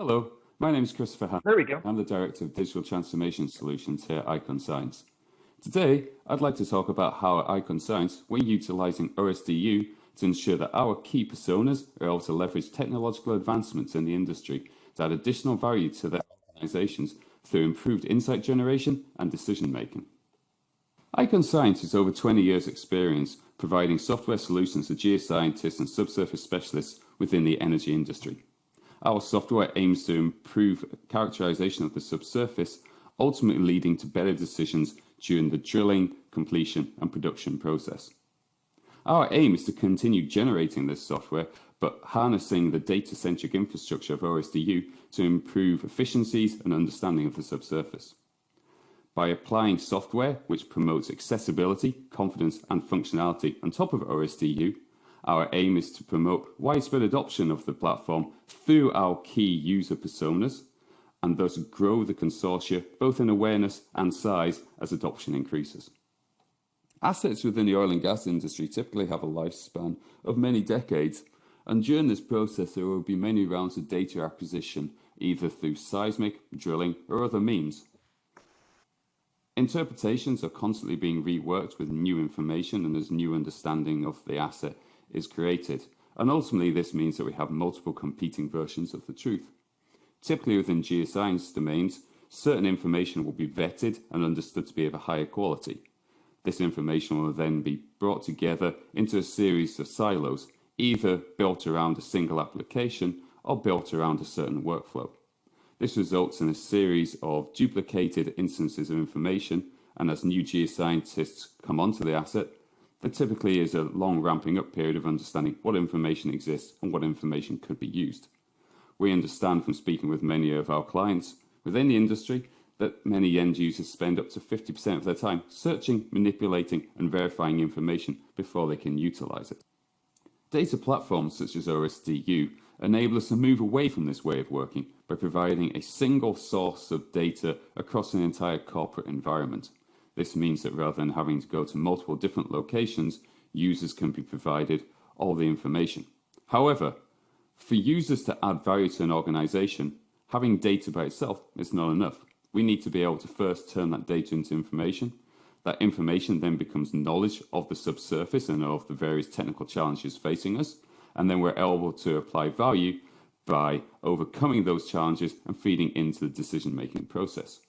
Hello, my name is Christopher Hatt. There we go. I'm the Director of Digital Transformation Solutions here at Ikon Science. Today, I'd like to talk about how at Ikon Science we're utilizing OSDU to ensure that our key personas are able to leverage technological advancements in the industry to add additional value to their organizations through improved insight generation and decision making. Ikon Science has over 20 years experience providing software solutions to geoscientists and subsurface specialists within the energy industry. Our software aims to improve characterization of the subsurface, ultimately leading to better decisions during the drilling, completion and production process. Our aim is to continue generating this software, but harnessing the data-centric infrastructure of OSDU to improve efficiencies and understanding of the subsurface. By applying software which promotes accessibility, confidence and functionality on top of OSDU, our aim is to promote widespread adoption of the platform through our key user personas and thus grow the consortia both in awareness and size as adoption increases. Assets within the oil and gas industry typically have a lifespan of many decades, and during this process there will be many rounds of data acquisition, either through seismic, drilling, or other means. Interpretations are constantly being reworked with new information and as new understanding of the asset is created, and ultimately this means that we have multiple competing versions of the truth. Typically within geoscience domains, certain information will be vetted and understood to be of a higher quality. This information will then be brought together into a series of silos, either built around a single application or built around a certain workflow. This results in a series of duplicated instances of information, and as new geoscientists come onto the asset, there typically is a long ramping up period of understanding what information exists and what information could be used. We understand from speaking with many of our clients within the industry that many end users spend up to 50% of their time searching, manipulating and verifying information before they can utilize it. Data platforms such as OSDU enable us to move away from this way of working by providing a single source of data across an entire corporate environment. This means that rather than having to go to multiple different locations, users can be provided all the information. However, for users to add value to an organization, having data by itself is not enough. We need to be able to first turn that data into information. That information then becomes knowledge of the subsurface and of the various technical challenges facing us. And then we're able to apply value by overcoming those challenges and feeding into the decision making process.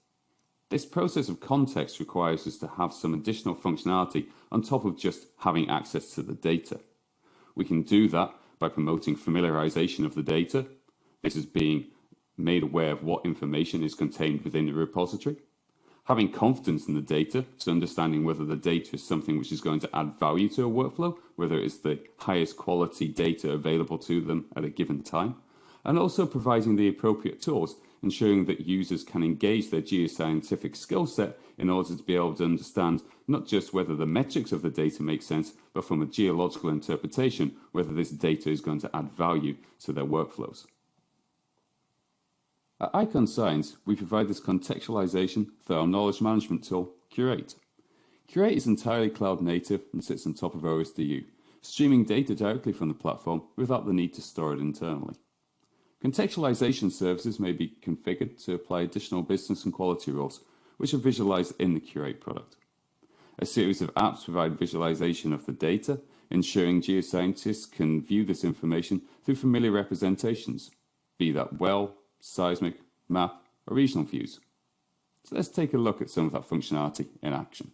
This process of context requires us to have some additional functionality on top of just having access to the data. We can do that by promoting familiarization of the data. This is being made aware of what information is contained within the repository. Having confidence in the data, so understanding whether the data is something which is going to add value to a workflow, whether it's the highest quality data available to them at a given time, and also providing the appropriate tools, ensuring that users can engage their geoscientific skill set in order to be able to understand not just whether the metrics of the data make sense, but from a geological interpretation, whether this data is going to add value to their workflows. At Ikon Science, we provide this contextualization through our knowledge management tool, Curate. Curate is entirely cloud native and sits on top of OSDU, streaming data directly from the platform without the need to store it internally. Contextualization services may be configured to apply additional business and quality rules, which are visualized in the Curate product. A series of apps provide visualization of the data, ensuring geoscientists can view this information through familiar representations, be that well, seismic, map, or regional views. So let's take a look at some of that functionality in action.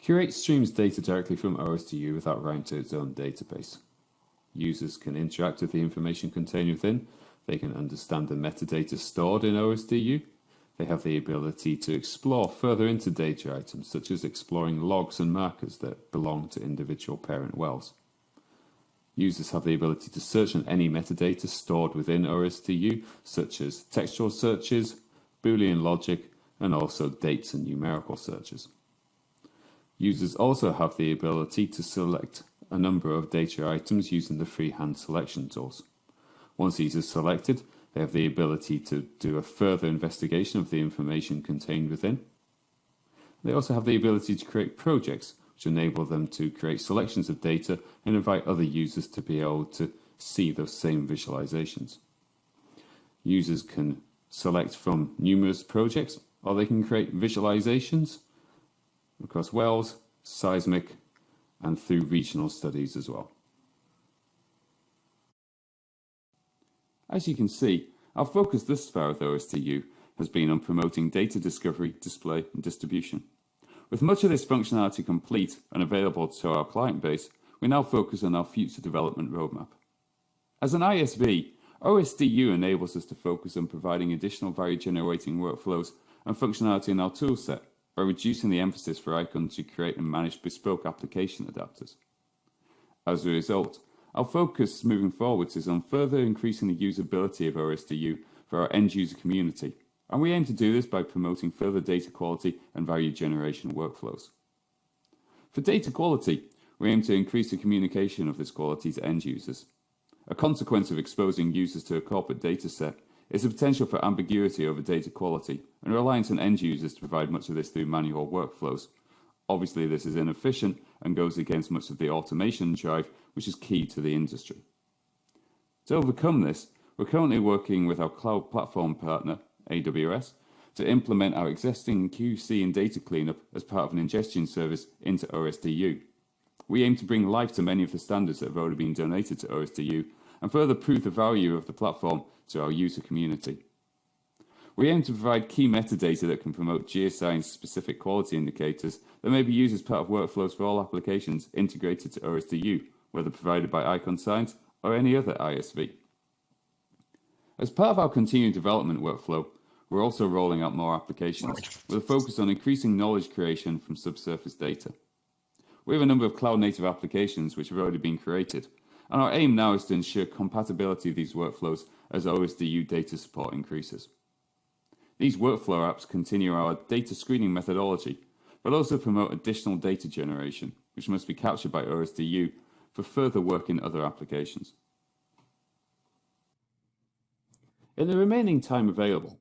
Curate streams data directly from OSDU without writing to its own database. Users can interact with the information contained within. They can understand the metadata stored in OSDU. They have the ability to explore further into data items, such as exploring logs and markers that belong to individual parent wells. Users have the ability to search on any metadata stored within OSDU, such as textual searches, Boolean logic, and also dates and numerical searches. Users also have the ability to select a number of data items using the freehand selection tools. Once these are selected, they have the ability to do a further investigation of the information contained within. They also have the ability to create projects, which enable them to create selections of data and invite other users to be able to see those same visualizations. Users can select from numerous projects or they can create visualizations across wells, seismic, and through regional studies as well. As you can see, our focus thus far with OSDU has been on promoting data discovery, display and distribution. With much of this functionality complete and available to our client base, we now focus on our future development roadmap. As an ISV, OSDU enables us to focus on providing additional value generating workflows and functionality in our toolset by reducing the emphasis for Ikon to create and manage bespoke application adapters. As a result, our focus moving forwards is on further increasing the usability of OSDU for our end user community, and we aim to do this by promoting further data quality and value generation workflows. For data quality, we aim to increase the communication of this quality to end users. A consequence of exposing users to a corporate data set is the potential for ambiguity over data quality and reliance on end users to provide much of this through manual workflows. Obviously, this is inefficient and goes against much of the automation drive, which is key to the industry. To overcome this, we're currently working with our cloud platform partner, AWS, to implement our existing QC and data cleanup as part of an ingestion service into OSDU. We aim to bring life to many of the standards that have already been donated to OSDU and further prove the value of the platform to our user community. We aim to provide key metadata that can promote geoscience specific quality indicators that may be used as part of workflows for all applications integrated to OSDU, whether provided by Ikon Science or any other ISV. As part of our continued development workflow, we're also rolling out more applications with a focus on increasing knowledge creation from subsurface data. We have a number of cloud native applications which have already been created, and our aim now is to ensure compatibility of these workflows as OSDU data support increases. These workflow apps continue our data screening methodology, but also promote additional data generation, which must be captured by OSDU for further work in other applications. In the remaining time available,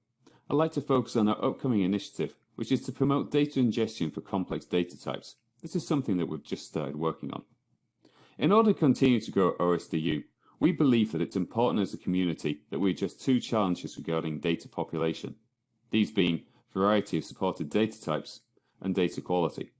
I'd like to focus on our upcoming initiative, which is to promote data ingestion for complex data types this is something that we've just started working on. In order to continue to grow OSDU, we believe that it's important as a community that we address two challenges regarding data population, these being variety of supported data types and data quality.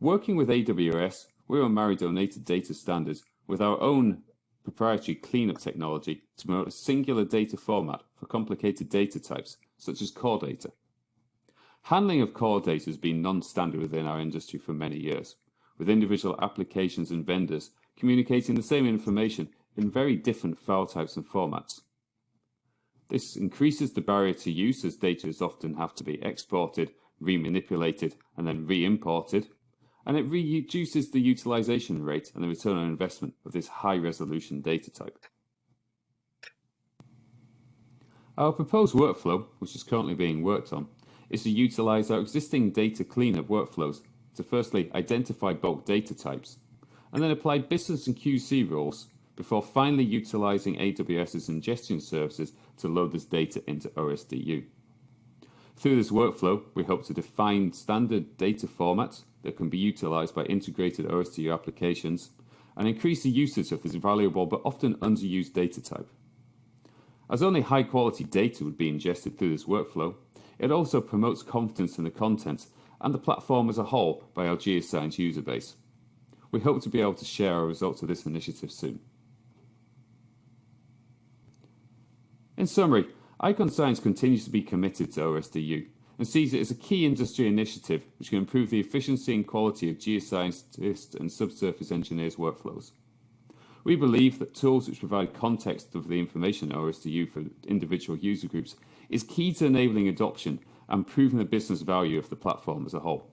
Working with AWS, we're on Maridonated data standards with our own proprietary cleanup technology to promote a singular data format for complicated data types, such as core data. Handling of core data has been non-standard within our industry for many years, with individual applications and vendors communicating the same information in very different file types and formats. This increases the barrier to use as data is often have to be exported, remanipulated, and then re-imported, and it reduces the utilization rate and the return on investment of this high-resolution data type. Our proposed workflow, which is currently being worked on, is to utilize our existing data cleanup workflows to firstly identify bulk data types, and then apply business and QC rules before finally utilizing AWS's ingestion services to load this data into OSDU. Through this workflow, we hope to define standard data formats that can be utilized by integrated OSDU applications and increase the usage of this valuable but often underused data type. As only high quality data would be ingested through this workflow, it also promotes confidence in the content and the platform as a whole by our geoscience user base. We hope to be able to share our results of this initiative soon. In summary, Ikon Science continues to be committed to OSDU and sees it as a key industry initiative which can improve the efficiency and quality of geoscientists and subsurface engineers' workflows. We believe that tools which provide context of the information OSDU for individual user groups is key to enabling adoption and proving the business value of the platform as a whole.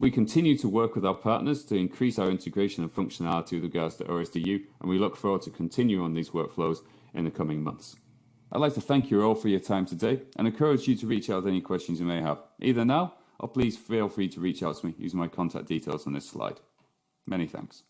We continue to work with our partners to increase our integration and functionality with regards to OSDU, and we look forward to continue on these workflows in the coming months. I'd like to thank you all for your time today and encourage you to reach out with any questions you may have, either now or please feel free to reach out to me using my contact details on this slide. Many thanks.